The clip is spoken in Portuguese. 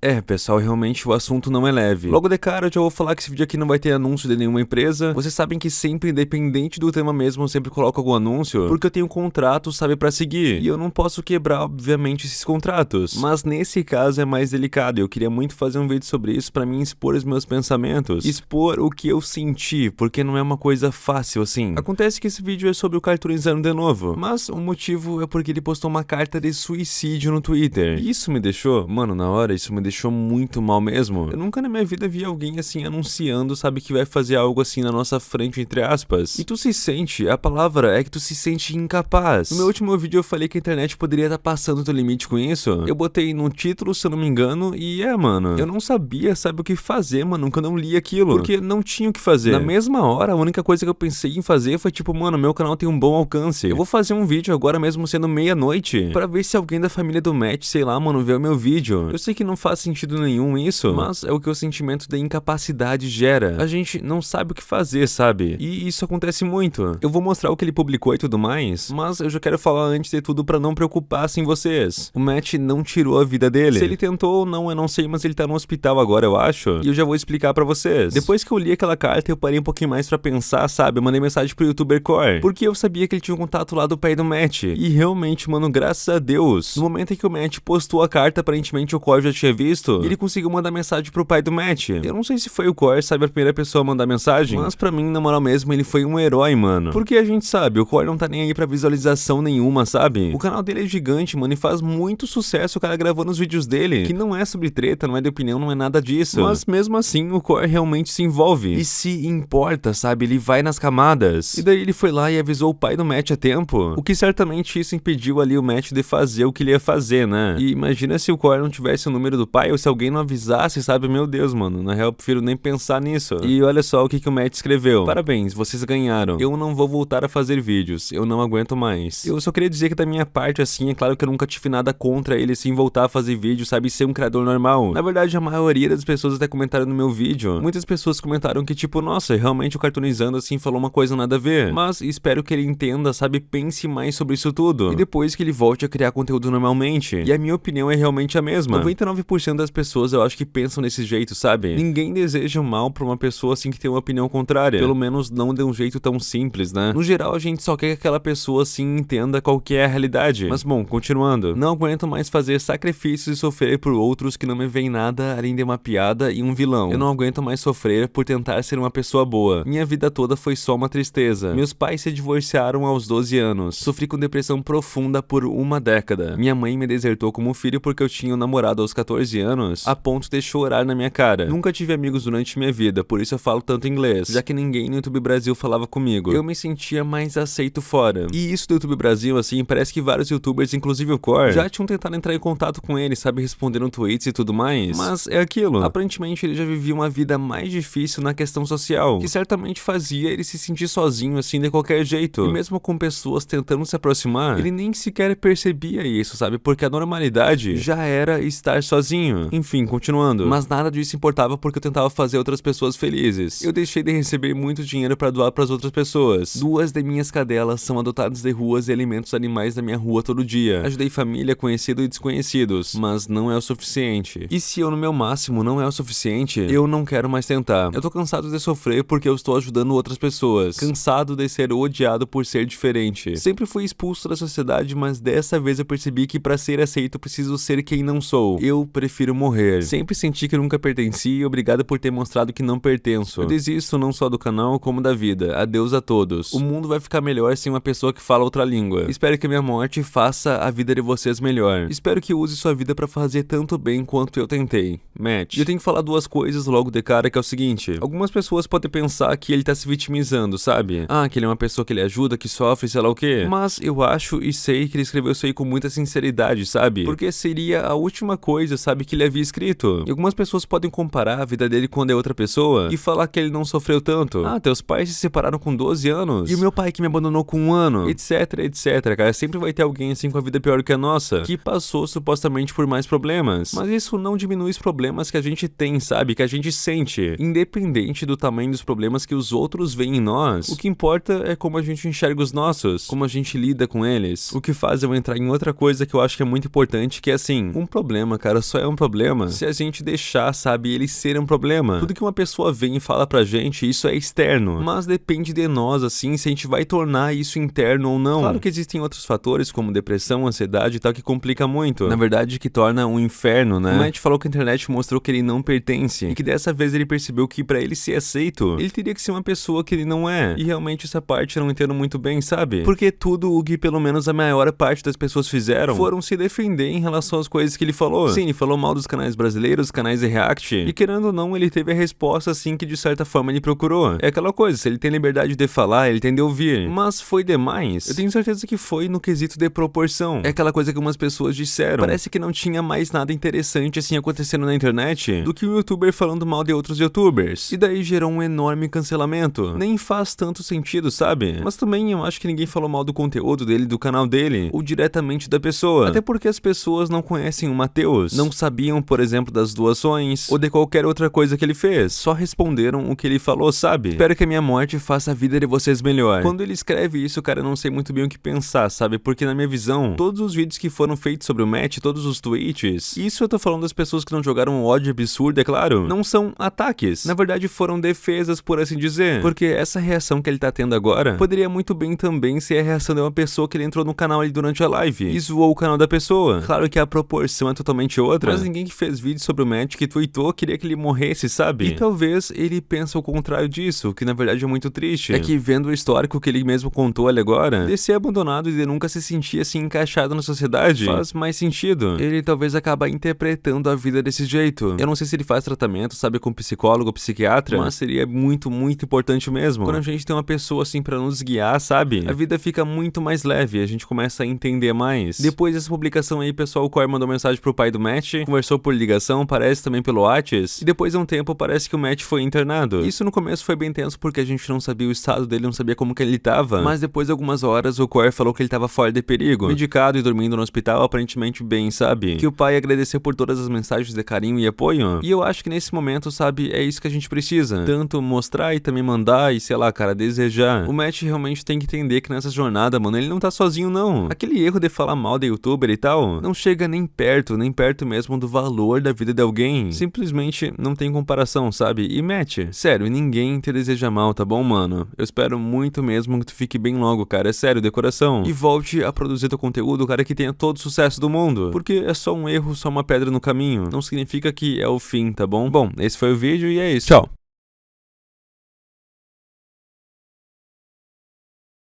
É, pessoal, realmente o assunto não é leve. Logo de cara, eu já vou falar que esse vídeo aqui não vai ter anúncio de nenhuma empresa. Vocês sabem que sempre, independente do tema mesmo, eu sempre coloco algum anúncio, porque eu tenho contrato, sabe, pra seguir. E eu não posso quebrar, obviamente, esses contratos. Mas nesse caso é mais delicado, eu queria muito fazer um vídeo sobre isso pra mim expor os meus pensamentos. Expor o que eu senti, porque não é uma coisa fácil assim. Acontece que esse vídeo é sobre o cartoonizando de novo, mas o motivo é porque ele postou uma carta de suicídio no Twitter. E isso me deixou, mano, na hora, isso me deixou muito mal mesmo. Eu nunca na minha vida vi alguém assim anunciando, sabe, que vai fazer algo assim na nossa frente, entre aspas. E tu se sente, a palavra é que tu se sente incapaz. No meu último vídeo eu falei que a internet poderia estar tá passando do limite com isso. Eu botei no título, se eu não me engano, e é, mano. Eu não sabia, sabe, o que fazer, mano, quando eu não li aquilo. Porque não tinha o que fazer. Na mesma hora, a única coisa que eu pensei em fazer foi tipo, mano, meu canal tem um bom alcance. Eu vou fazer um vídeo agora mesmo sendo meia-noite, para ver se alguém da família do Matt, sei lá, mano, vê o meu vídeo. Eu sei que não faz sentido nenhum isso, mas é o que o sentimento da incapacidade gera. A gente não sabe o que fazer, sabe? E isso acontece muito. Eu vou mostrar o que ele publicou e tudo mais, mas eu já quero falar antes de tudo para não preocupar-se em vocês. O Matt não tirou a vida dele. Se ele tentou ou não, eu não sei, mas ele tá no hospital agora, eu acho. E eu já vou explicar para vocês. Depois que eu li aquela carta, eu parei um pouquinho mais para pensar, sabe? Eu mandei mensagem pro youtuber Core, porque eu sabia que ele tinha um contato lá do pai do Matt. E realmente, mano, graças a Deus, no momento em que o Matt postou a carta, aparentemente o Core já tinha visto, ele conseguiu mandar mensagem pro pai do Matt. Eu não sei se foi o Core, sabe, a primeira pessoa a mandar mensagem, mas pra mim, na moral mesmo, ele foi um herói, mano. Porque a gente sabe, o Core não tá nem aí pra visualização nenhuma, sabe? O canal dele é gigante, mano, e faz muito sucesso o cara gravando os vídeos dele, que não é sobre treta, não é de opinião, não é nada disso. Mas mesmo assim, o Core realmente se envolve. E se importa, sabe? Ele vai nas camadas. E daí ele foi lá e avisou o pai do Matt a tempo. O que certamente isso impediu ali o Matt de fazer o que ele ia fazer, né? E imagina se o Core não tivesse o número do pai ou se alguém não avisasse, sabe? Meu Deus, mano. Na real, eu prefiro nem pensar nisso. E olha só o que, que o Matt escreveu. Parabéns, vocês ganharam. Eu não vou voltar a fazer vídeos. Eu não aguento mais. Eu só queria dizer que da minha parte, assim, é claro que eu nunca tive nada contra ele, sim, voltar a fazer vídeo, sabe? Ser um criador normal. Na verdade, a maioria das pessoas até comentaram no meu vídeo. Muitas pessoas comentaram que, tipo, nossa, realmente o cartoonizando, assim, falou uma coisa nada a ver. Mas espero que ele entenda, sabe? Pense mais sobre isso tudo. E depois que ele volte a criar conteúdo normalmente. E a minha opinião é realmente a mesma. 99% das pessoas eu acho que pensam nesse jeito, sabe? Ninguém deseja mal pra uma pessoa assim que tem uma opinião contrária. Pelo menos não de um jeito tão simples, né? No geral, a gente só quer que aquela pessoa assim entenda qual que é a realidade. Mas bom, continuando. Não aguento mais fazer sacrifícios e sofrer por outros que não me veem nada além de uma piada e um vilão. Eu não aguento mais sofrer por tentar ser uma pessoa boa. Minha vida toda foi só uma tristeza. Meus pais se divorciaram aos 12 anos. Sofri com depressão profunda por uma década. Minha mãe me desertou como filho porque eu tinha um namorado aos 14 anos, a ponto de chorar na minha cara. Nunca tive amigos durante minha vida, por isso eu falo tanto inglês, já que ninguém no YouTube Brasil falava comigo. Eu me sentia mais aceito fora. E isso do YouTube Brasil, assim, parece que vários youtubers, inclusive o Core, já tinham tentado entrar em contato com ele, sabe, respondendo tweets e tudo mais. Mas é aquilo. Aparentemente ele já vivia uma vida mais difícil na questão social, que certamente fazia ele se sentir sozinho, assim, de qualquer jeito. E mesmo com pessoas tentando se aproximar, ele nem sequer percebia isso, sabe, porque a normalidade já era estar sozinho. Enfim, continuando. Mas nada disso importava porque eu tentava fazer outras pessoas felizes. Eu deixei de receber muito dinheiro para doar para as outras pessoas. Duas de minhas cadelas são adotadas de ruas e alimentos animais da minha rua todo dia. Ajudei família, conhecido e desconhecidos, mas não é o suficiente. E se eu no meu máximo não é o suficiente, eu não quero mais tentar. Eu tô cansado de sofrer porque eu estou ajudando outras pessoas. Cansado de ser odiado por ser diferente. Sempre fui expulso da sociedade, mas dessa vez eu percebi que para ser aceito preciso ser quem não sou. Eu prefiro morrer. Sempre senti que nunca pertenci e obrigado por ter mostrado que não pertenço. Eu desisto não só do canal, como da vida. Adeus a todos. O mundo vai ficar melhor sem uma pessoa que fala outra língua. Espero que a minha morte faça a vida de vocês melhor. Espero que use sua vida para fazer tanto bem quanto eu tentei. Matt. E eu tenho que falar duas coisas logo de cara, que é o seguinte. Algumas pessoas podem pensar que ele tá se vitimizando, sabe? Ah, que ele é uma pessoa que ele ajuda, que sofre, sei lá o quê. Mas eu acho e sei que ele escreveu isso aí com muita sinceridade, sabe? Porque seria a última coisa, sabe, que ele havia escrito. E algumas pessoas podem comparar a vida dele com a de outra pessoa e falar que ele não sofreu tanto. Ah, teus pais se separaram com 12 anos. E o meu pai que me abandonou com um ano. Etc, etc, cara. Sempre vai ter alguém assim com a vida pior que a nossa, que passou supostamente por mais problemas. Mas isso não diminui os problemas que a gente tem, sabe? Que a gente sente. Independente do tamanho dos problemas que os outros veem em nós, o que importa é como a gente enxerga os nossos, como a gente lida com eles. O que faz eu entrar em outra coisa que eu acho que é muito importante, que é assim, um problema, cara, só é um problema se a gente deixar, sabe, ele ser um problema. Tudo que uma pessoa vem e fala pra gente, isso é externo. Mas depende de nós, assim, se a gente vai tornar isso interno ou não. Claro que existem outros fatores, como depressão, ansiedade e tal, que complica muito. Na verdade, que torna um inferno, né? O Matt falou que a internet mostrou que ele não pertence. E que dessa vez ele percebeu que para ele ser aceito, ele teria que ser uma pessoa que ele não é. E realmente essa parte eu não entendo muito bem, sabe? Porque tudo o que pelo menos a maior parte das pessoas fizeram foram se defender em relação às coisas que ele falou. Sim, ele falou mal dos canais brasileiros, canais de React. E querendo ou não, ele teve a resposta assim que de certa forma ele procurou. É aquela coisa, se ele tem liberdade de falar, ele tem de ouvir. Mas foi demais? Eu tenho certeza que foi no quesito de proporção. É aquela coisa que algumas pessoas disseram. Parece que não tinha mais nada interessante assim acontecendo na internet do que um youtuber falando mal de outros youtubers. E daí gerou um enorme cancelamento. Nem faz tanto sentido, sabe? Mas também eu acho que ninguém falou mal do conteúdo dele, do canal dele, ou diretamente da pessoa. Até porque as pessoas não conhecem o Matheus, não sabiam, por exemplo, das doações, ou de qualquer outra coisa que ele fez. Só responderam o que ele falou, sabe? Espero que a minha morte faça a vida de vocês melhor. Quando ele escreve isso, cara, eu não sei muito bem o que pensar, sabe? Porque na minha visão, todos os vídeos que foram feitos sobre o Matt, todos os tweets, isso eu tô falando das pessoas que não jogaram um ódio absurdo, é claro, não são ataques. Na verdade, foram defesas, por assim dizer. Porque essa reação que ele tá tendo agora poderia muito bem também ser a reação de uma pessoa que ele entrou no canal ali durante a live e zoou o canal da pessoa. Claro que a proporção é totalmente outra, mas ninguém que fez vídeo sobre o Matt que tweetou queria que ele morresse, sabe? E talvez ele pensa o contrário disso, que na verdade é muito triste. É que vendo o histórico que ele mesmo contou ali agora, de ser abandonado e de nunca se sentir assim encaixado na sociedade, faz mais sentido. Ele talvez acabe interpretando a vida desse jeito. Eu não sei se ele faz tratamento, sabe, com psicólogo ou psiquiatra, mas seria muito, muito importante mesmo. Quando a gente tem uma pessoa assim para nos guiar, sabe? A vida fica muito mais leve, a gente começa a entender mais. Depois dessa publicação aí, pessoal, o Core mandou mensagem pro pai do Matt, conversou por ligação, parece também pelo Whats, e depois de um tempo parece que o Matt foi internado. Isso no começo foi bem tenso porque a gente não sabia o estado dele, não sabia como que ele tava, mas depois de algumas horas o Core falou que ele tava fora de perigo, medicado e dormindo no hospital aparentemente bem, sabe? Que o pai agradeceu por todas as mensagens de carinho e apoio, e eu acho que nesse momento, sabe, é isso que a gente precisa, tanto mostrar e também mandar e sei lá, cara, desejar. O Matt realmente tem que entender que nessa jornada, mano, ele não tá sozinho não. Aquele erro de falar mal de youtuber e tal, não chega nem perto, nem perto mesmo do valor da vida de alguém. Simplesmente não tem comparação, sabe? E Matt, sério, ninguém te deseja mal, tá bom, mano? Eu espero muito mesmo que tu fique bem logo, cara, é sério, de coração. E volte a produzir teu conteúdo, cara, que tenha todo o sucesso do mundo. Porque é só um erro, só uma pedra no caminho. Não significa que é o fim, tá bom? Bom, esse foi o vídeo e é isso. Tchau.